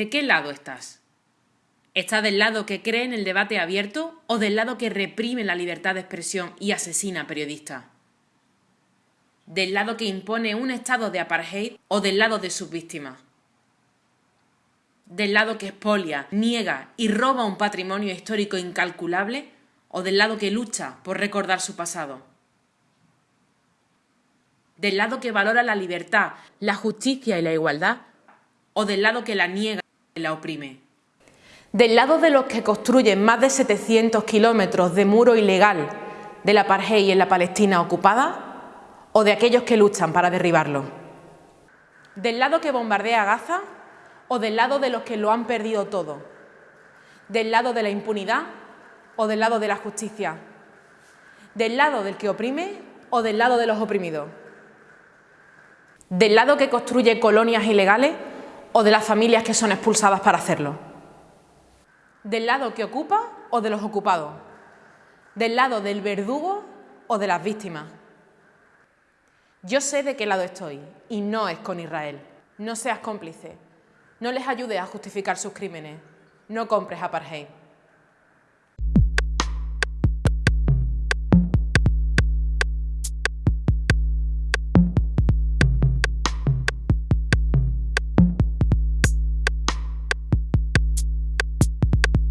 ¿De qué lado estás? ¿Estás del lado que cree en el debate abierto o del lado que reprime la libertad de expresión y asesina a periodistas? ¿Del lado que impone un estado de apartheid o del lado de sus víctimas? ¿Del lado que expolia, niega y roba un patrimonio histórico incalculable o del lado que lucha por recordar su pasado? ¿Del lado que valora la libertad, la justicia y la igualdad o del lado que la niega la oprime? del lado de los que construyen más de 700 kilómetros de muro ilegal de la apartheid en la Palestina ocupada o de aquellos que luchan para derribarlo. Del lado que bombardea Gaza o del lado de los que lo han perdido todo. Del lado de la impunidad o del lado de la justicia. Del lado del que oprime o del lado de los oprimidos. Del lado que construye colonias ilegales o de las familias que son expulsadas para hacerlo. ¿Del lado que ocupa o de los ocupados? ¿Del lado del verdugo o de las víctimas? Yo sé de qué lado estoy y no es con Israel. No seas cómplice. No les ayudes a justificar sus crímenes. No compres apartheid.